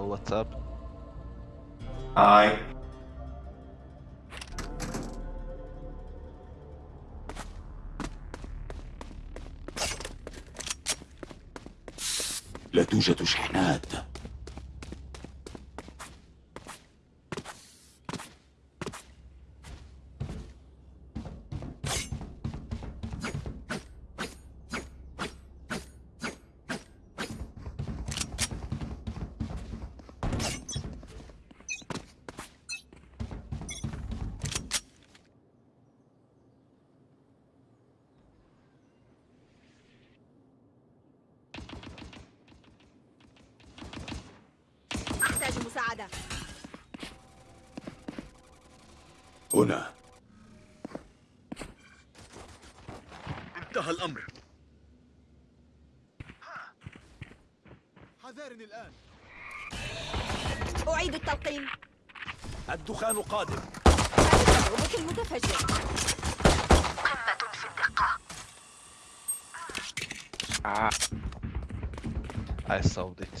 What's up? هاي لا توجد شحنات أحتاج مساعدة هنا انتهى الأمر حذارني الآن. أعيد التلقين الدخان قادم. تجربة المتفجر. Ah. I solved it.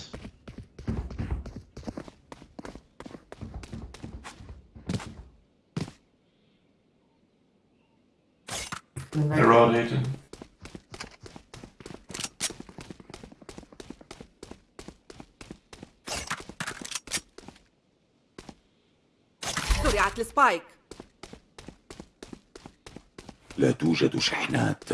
Roll Legion زرعت السبايك. لا توجد شحنات.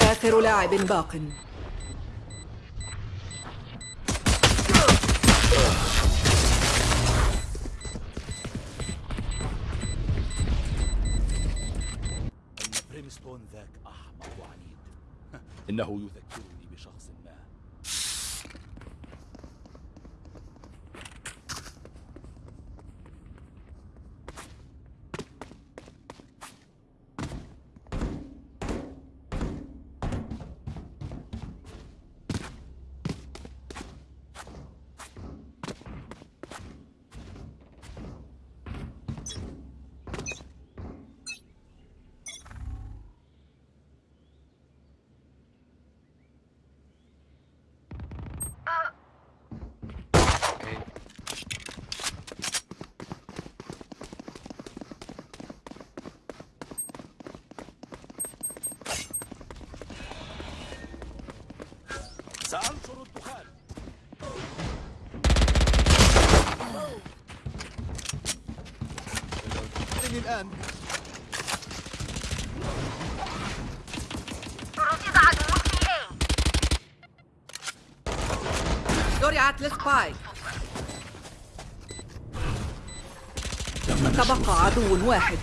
آخر لاعب باق. إنه يذكرني نشر تبقى عدو واحد.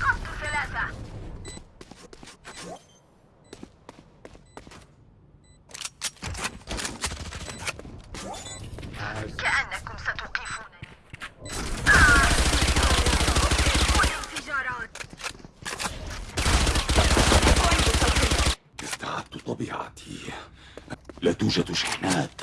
كأنكم استعدت طبيعتي. لا توجد شحنات.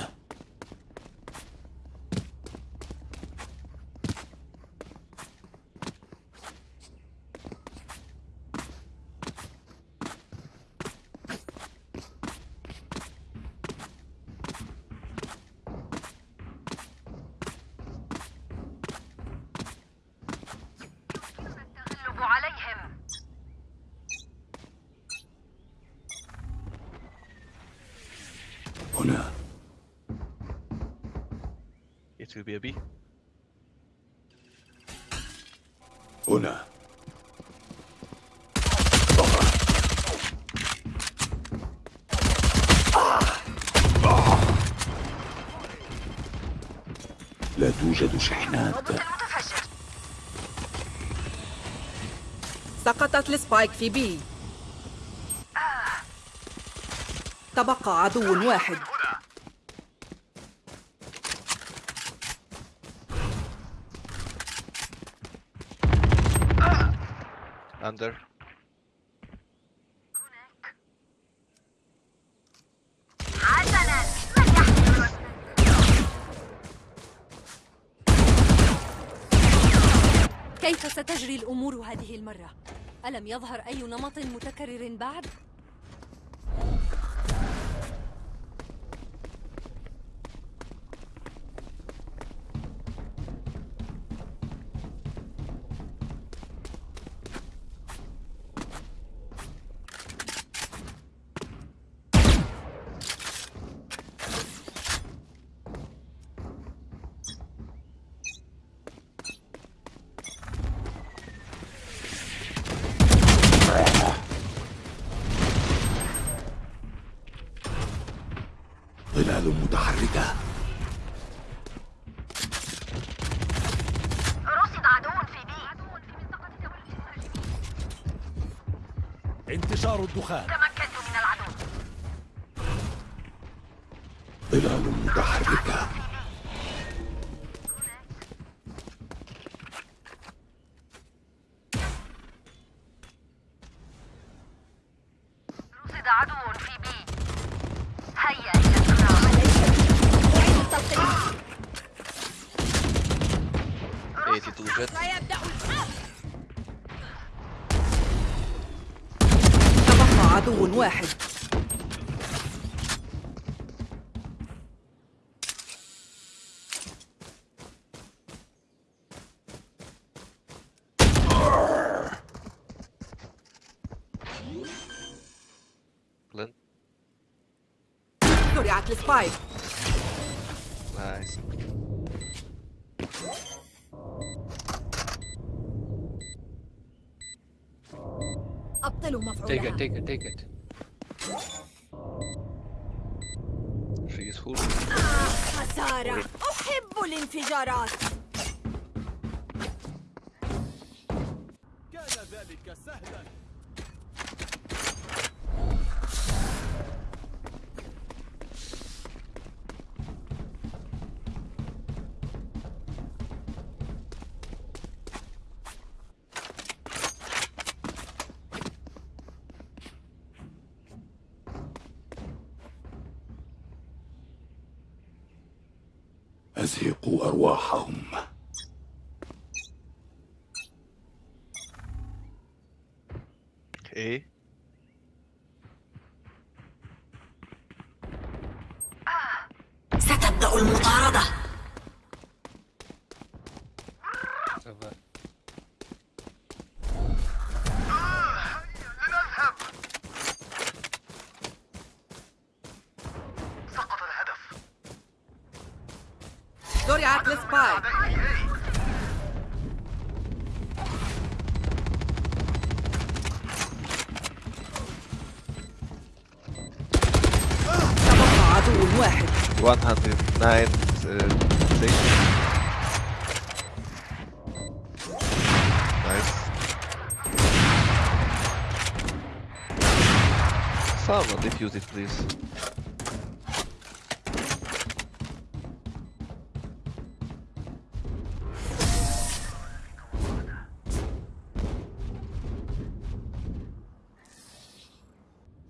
It will be a B. هنا لا توجد شحنات. سقطت السبايك في بي. تبقى عدو واحد. اندر كيف ستجري الأمور هذه المرة؟ ألم يظهر أي نمط متكرر بعد؟ الدخان. تمكنت من العدو. ظلال متحركة. Just spike. يزهق أرواحهم. 109 60. Nice. Someone defuse it, please.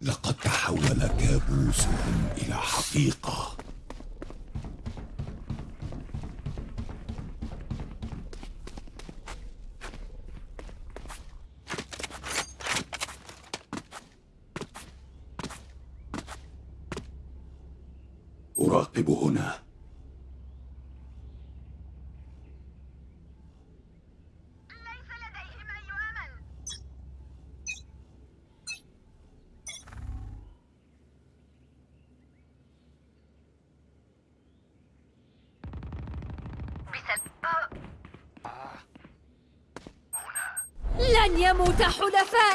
لقد تحول كابوسهم إلى حقيقة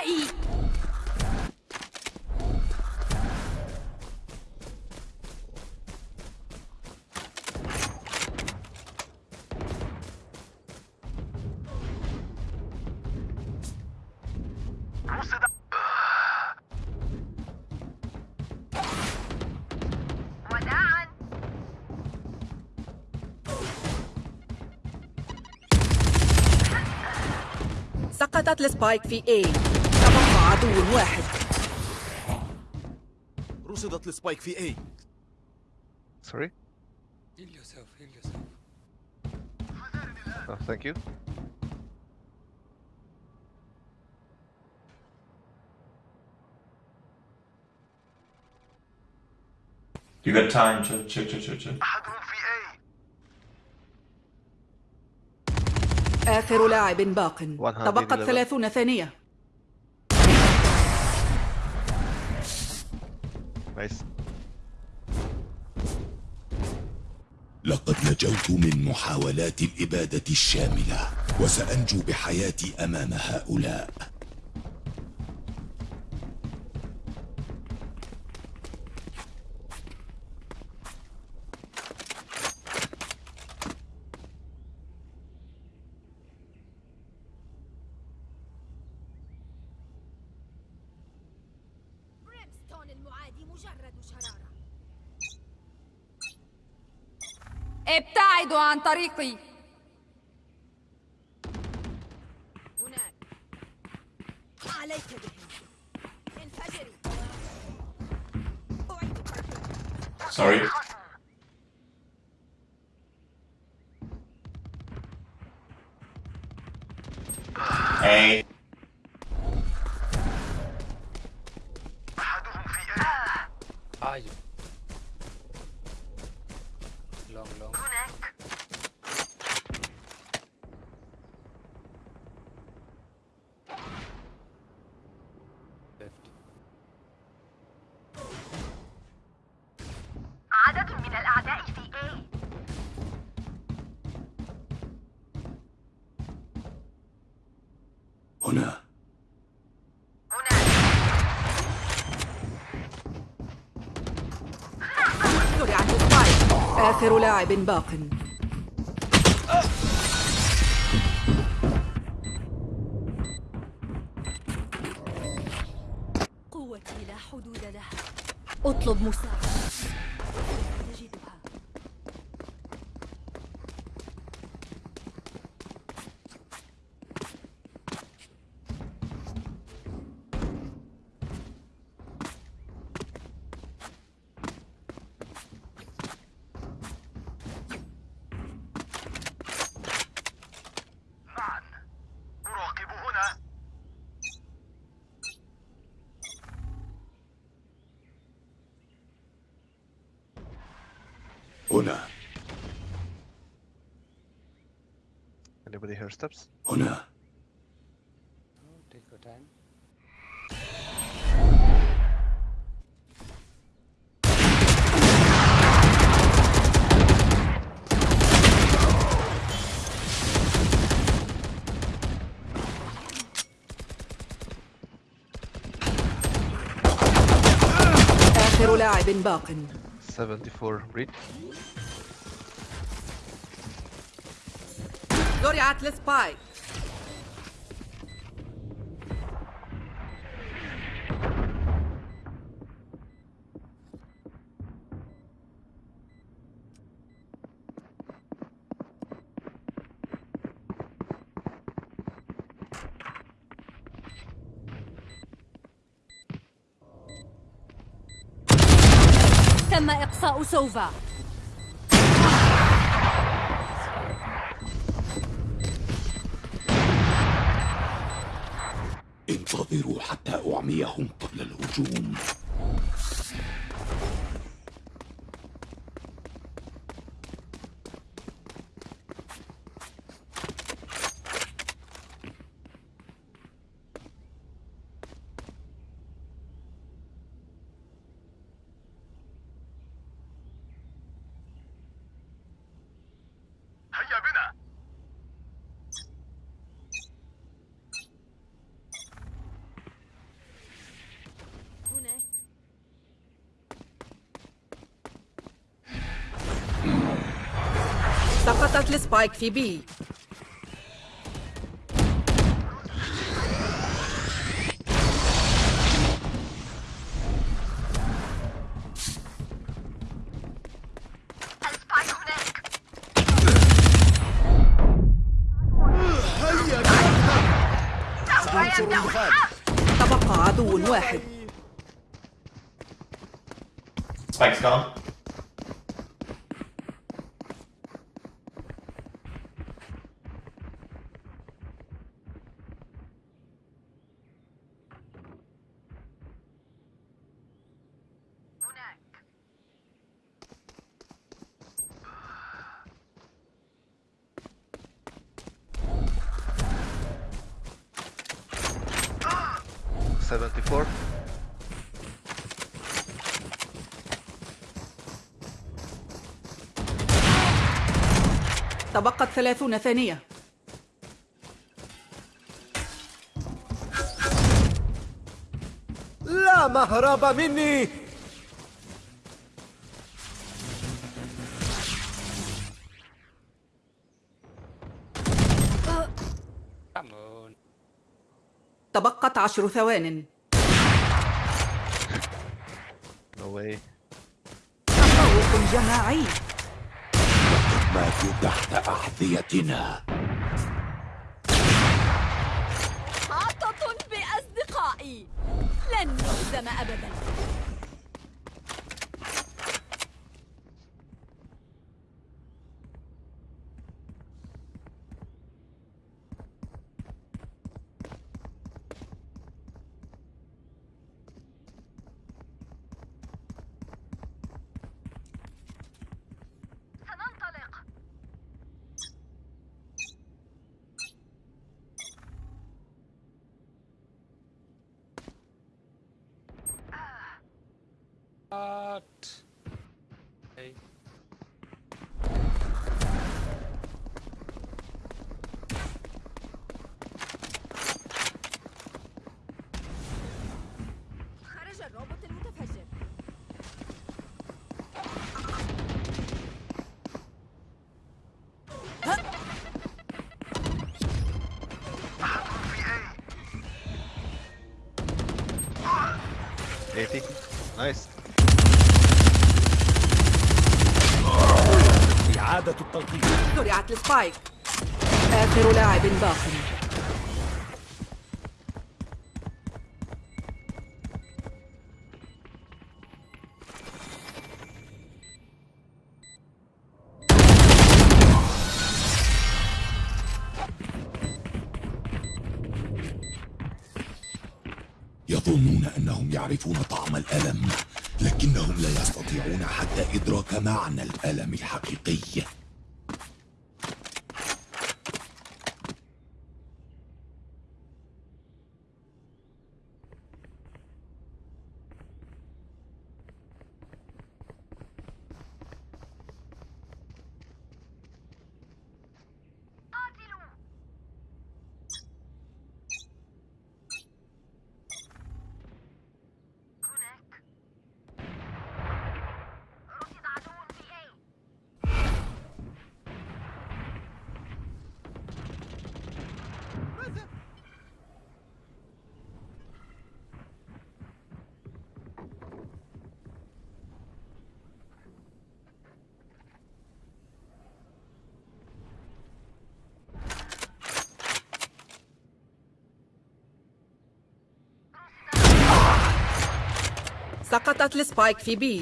أعدائي سقطت ال spike في A. عدو واحد. رصدت ال spike في A sorry heal yourself heal yourself thank you You got time, chill, chill, chill, chill, chill. آخر لاعب باق. تبقت 30 ثانية. Nice. لقد نجوت من محاولات الإبادة الشاملة وسأنجو بحياتي أمام هؤلاء ابتعدوا عن طريقي هناك عليك بهم انفجري Sorry. Hey. أحدهم في A Ah, you. Long, long. هناك Left. عدد من الأعداء في A هنا هناك زرعت سبايك آخر لاعب باق هنا Anybody hear steps? هنا Oh, take your time. آخر لاعب باق 74 read. زرعت السبايك تم إقصاء سوفا. أعميهم قبل الهجوم. السبايك في بي تبقى عدو واحد Spike's gone. هناك 74. تبقت ثلاثون ثانية لا مهرب مني. تبقت عشر ثوان No way. تفوق جماعي ماتوا تحت أحذيتنا. محاطة بأصدقائي لن نهزم أبدا سننطلق What? Hey. خرج الروبوت المتفجر في اي 80. Nice. إعادة التلقيح زرعت السبايك. آخر لاعب باق. يظنون أنهم يعرفون طعم الألم لكنهم لا يستطيعون حتى إدراك معنى الألم الحقيقي. سقطت السبايك في بي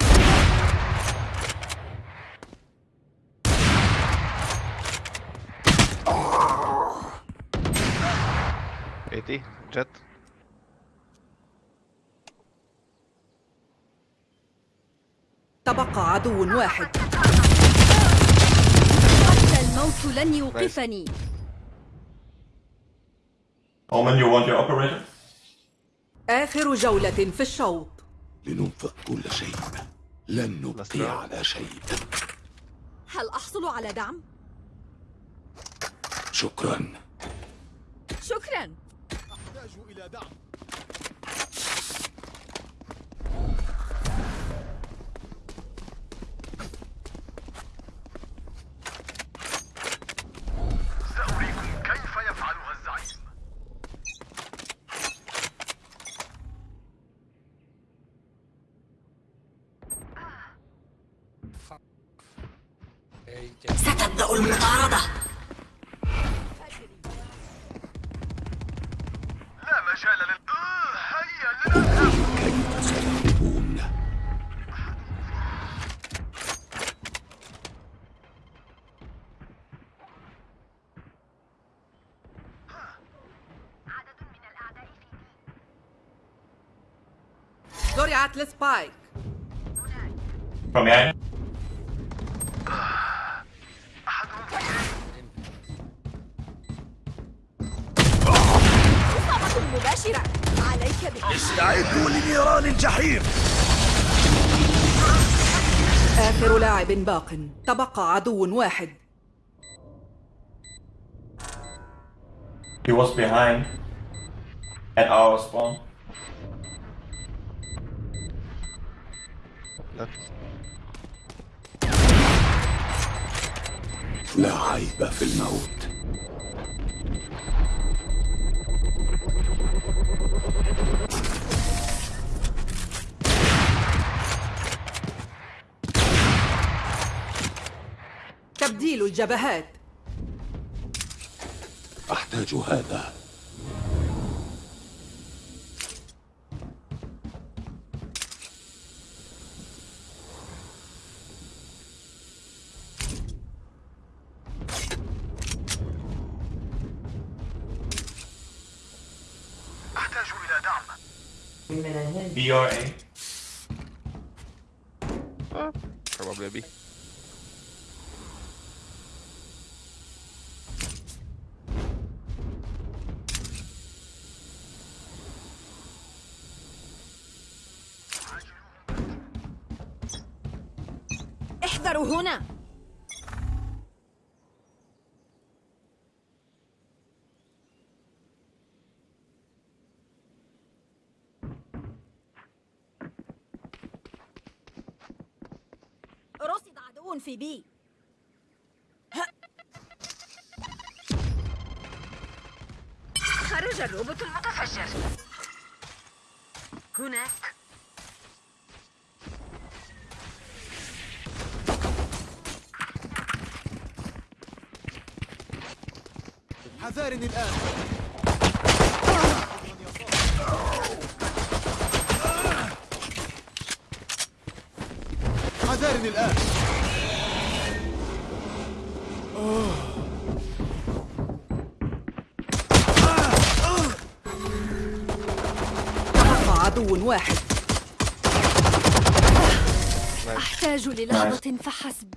Eighty. Jet. تبقى عدو واحد حتى الموت لن يوقفني Omen, you want your operator? آخر جولة في الشوط لننفق كل شيء. لن نبقي على شيء. هل أحصل على دعم؟ شكرا. شكرا. أحتاج إلى دعم. السبايك From behind? مباشرة عليك به استعدوا لنيران الجحيم آخر لاعب باق تبقى عدو واحد He was behind at our spawn. لا عيب في الموت. تبديل الجبهات. أحتاج هذا. DRA. عدو في بي. خرج الروبوت المتفجر. هناك. حذارني الآن. حذارني الآن. تبقى عدو واحد. أحتاج للحظة فحسب.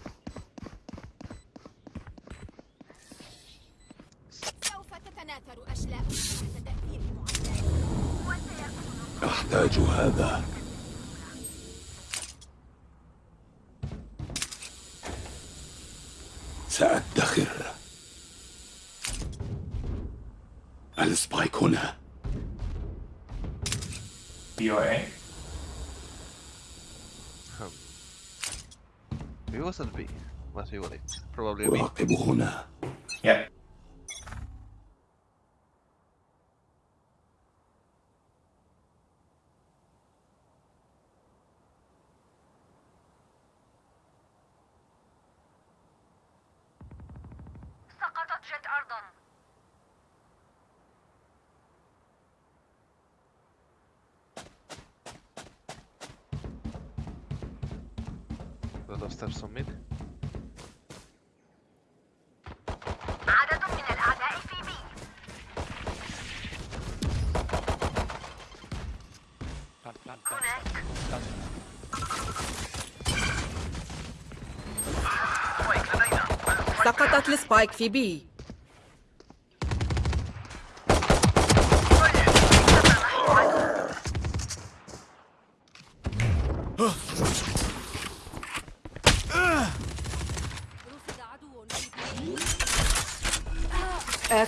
mustn't be. Must be it probably. Of steps on mid. عدد من الأعداء في بي. هناك سقطت السبايك في بي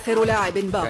آخر لاعب باق.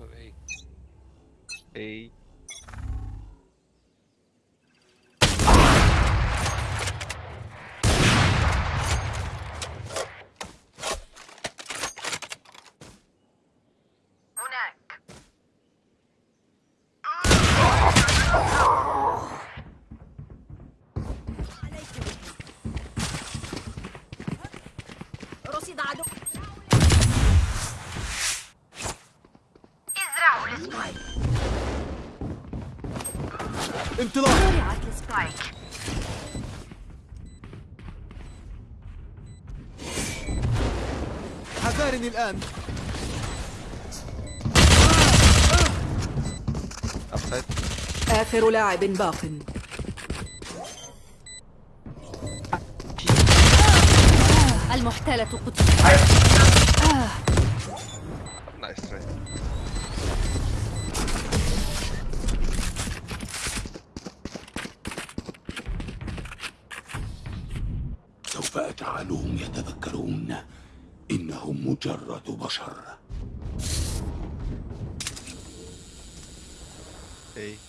Ei. Ei. انطلاق زرعت السبايك حذارني الآن. آخر لاعب باق. المحتالة قتلت سوف أجعلهم يتذكرون إنهم مجرد بشر A.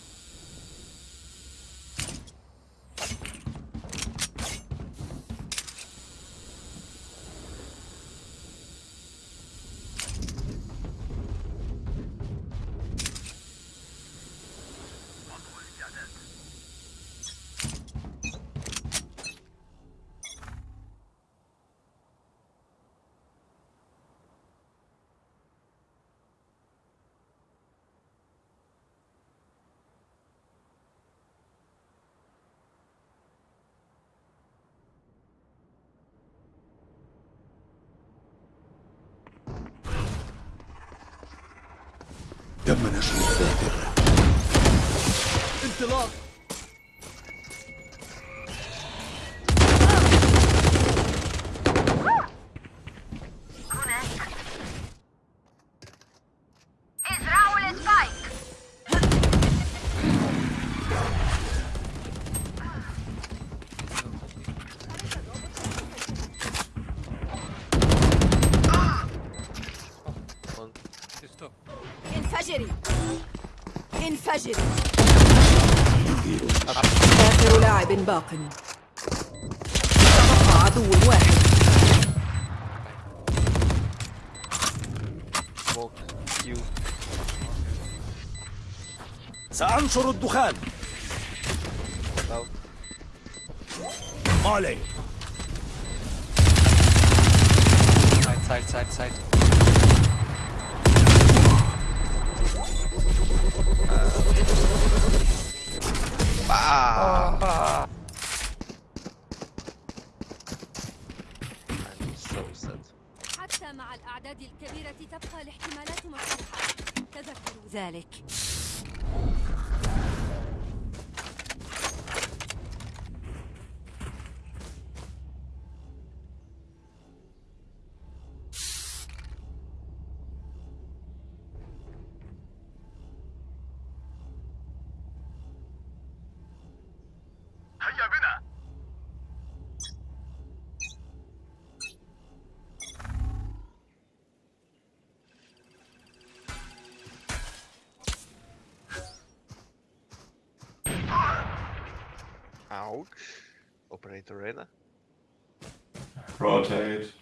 تم نشر الذاكرة انطلاق ازرعوا السبايك One. Stop. انفجري انفجري آخر لاعب باق تبقى عدو واحد. سأنشر الدخان. مالي Side, side, side, side. حتى مع الأعداد الكبيرة تبقى الاحتمالات مفتوحة. تذكروا ذلك. Ouch. Operator Arena. Rotate.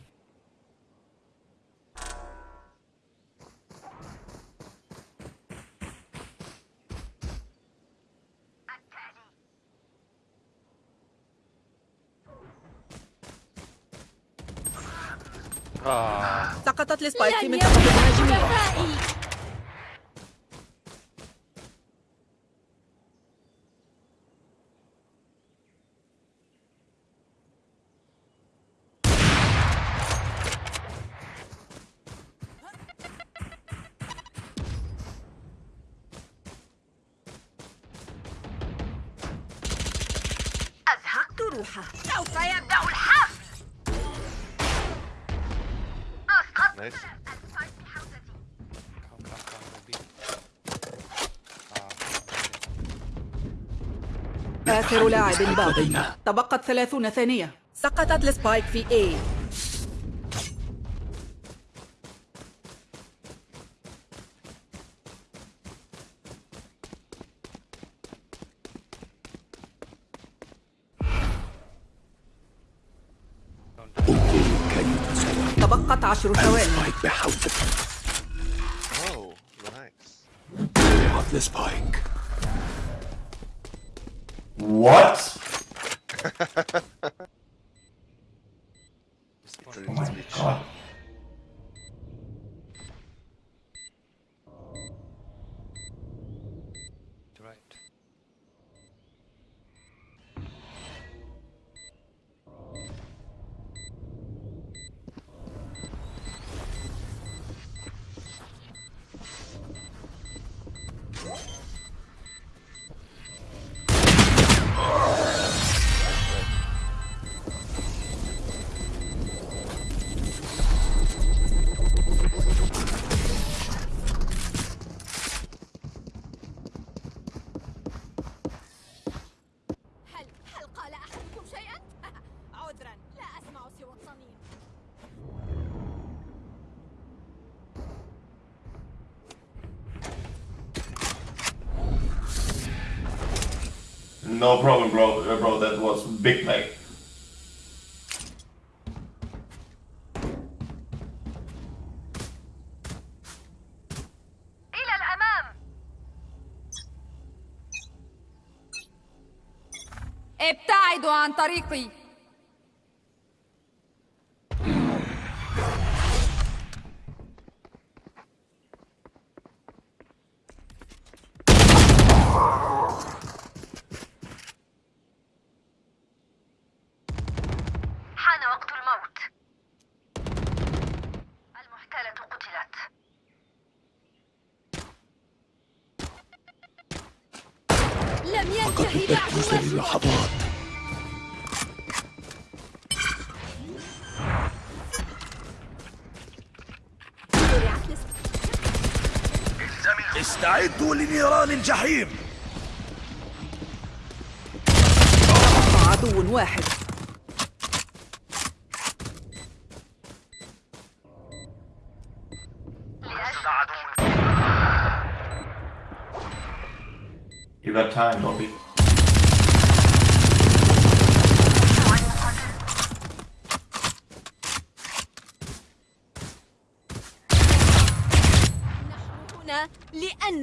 Ah, سقطت السبايك في لن منطقة آخر لاعب باق تبقت ثلاثون ثانية. سقطت السبايك في A. تبقت عشر ثواني. No problem, bro. Uh, bro, that was big play. إلى الأمام ابتعدوا عن طريقي استعدوا لنيران الجحيم. عدو واحد. You got time, don't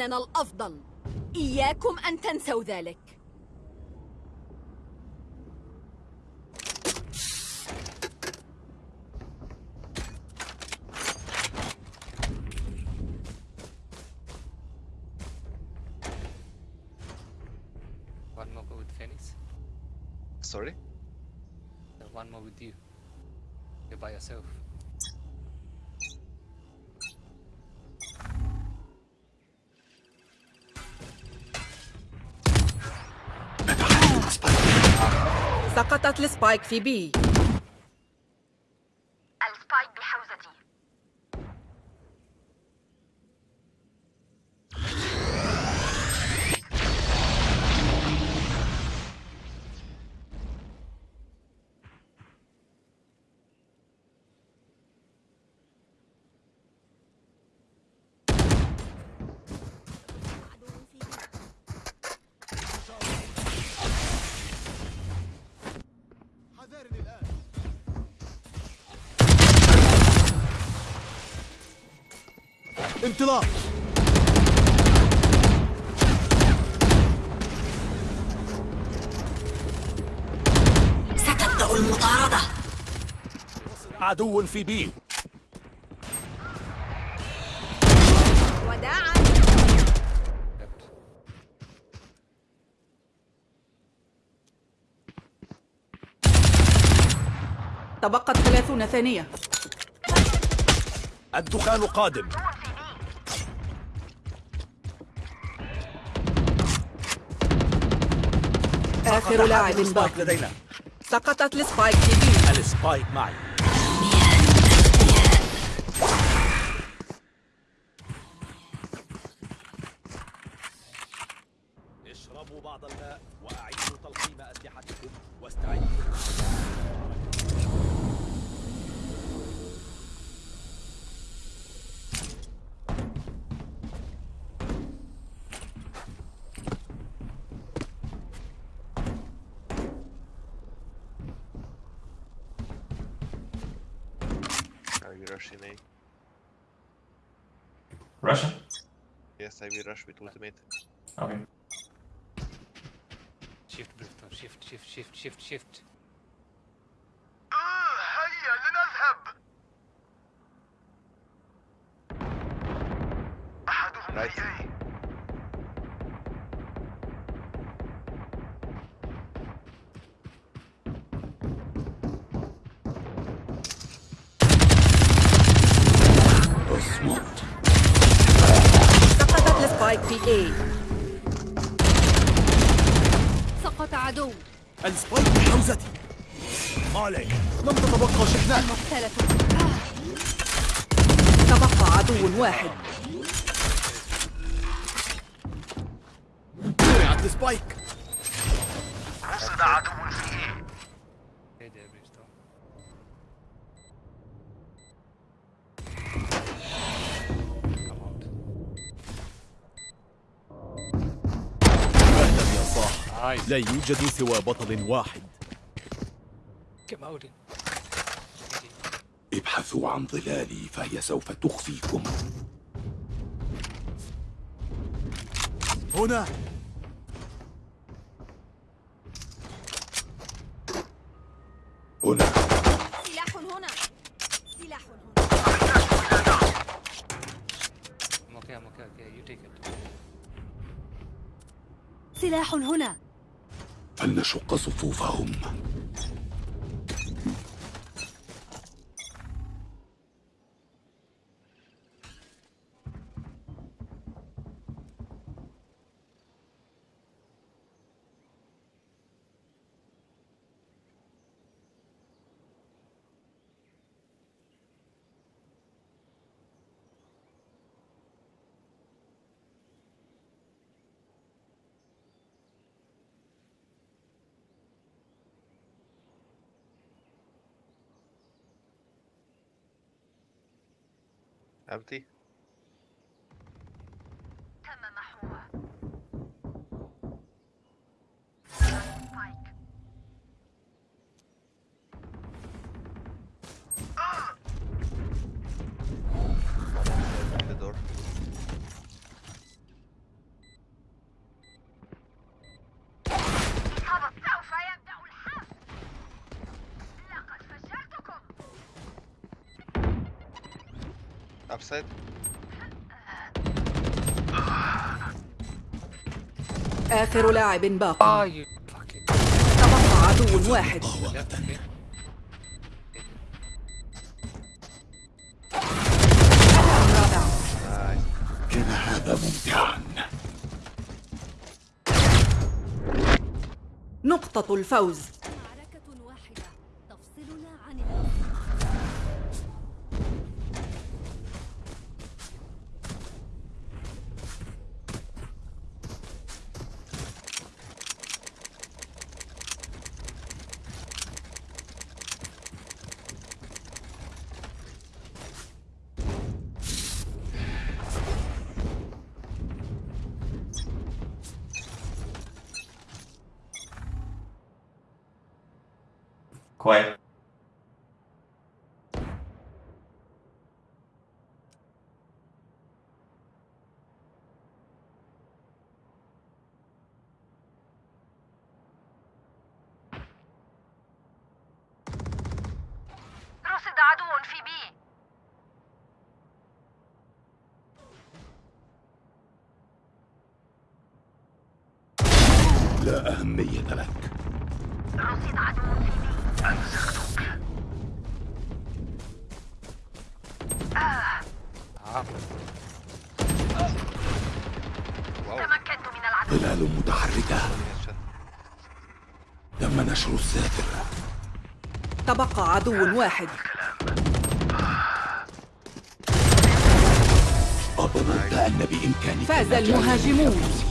لأننا الأفضل. إياكم أن تنسوا ذلك. سقطت السبايك انطلاق ستبدأ المطاردة. عدو في بي وداعا. تبقت ثلاثون ثانية. الدخان قادم. آخر لاعب باق لدينا. سقطت ال spike في B. ال spike معي. اشربوا بعض الماء وأعيدوا تلقيم أسلحتكم واستعدوا I will A. Russian? Yes, I will rush with ultimate. Okay. Shift, Brimstone. Shift, shift, shift, shift, shift. زرعت السبايك رصد عدو في out. أهلا يا صاح. لا يوجد سوى بطل واحد. ابحثوا عن ظلالي فهي سوف تخفيكم هنا هنا. سلاح هنا. سلاح هنا. I'm okay, I'm okay, okay. You take it. سلاح هنا. فلنشق صفوفهم. Empty upside. آخر لاعب باق. fucking. تبقى عدو واحد. كان هذا ممتعا. نقطة الفوز. quite. تبقى عدو واحد أظننت أن بإمكانك فاز المهاجمون.